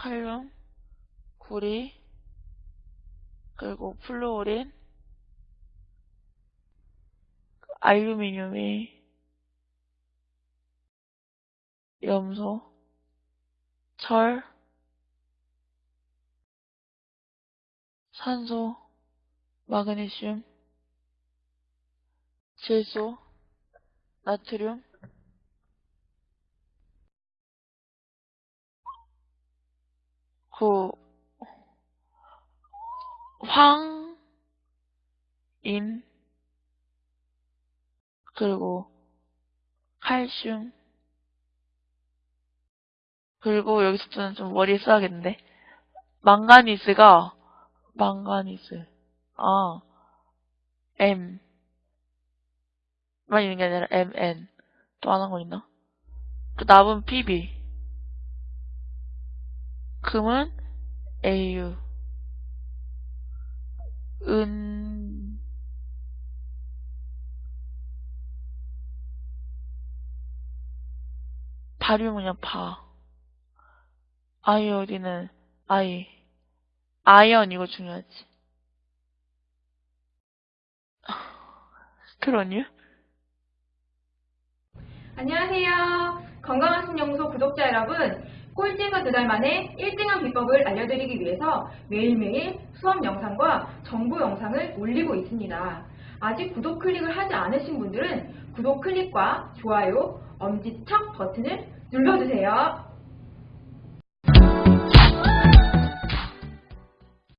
칼륨, 구리, 그리고 플루오린, 알루미늄이 염소, 철, 산소, 마그네슘, 질소, 나트륨, 그 황, 인, 그리고 칼슘, 그리고 여기서부터는 좀 머리 써야겠는데. 망가니스가, 망가니스, 아, M. 만 있는 게 아니라 MN. 또 하나 거 있나? 그 남은 PB. 금은 AU. 은, 바륨은 그냥 바. 아이오딘은 아이. 아이언 이거 중요하지. 스트로뉴? 안녕하세요. 건강한 신연구소 구독자 여러분. 꼴찌가 두 달 만에 1등한 비법을 알려드리기 위해서 매일매일 수업 영상과 정보 영상을 올리고 있습니다. 아직 구독 클릭을 하지 않으신 분들은 구독 클릭과 좋아요, 엄지척 버튼을 눌러주세요.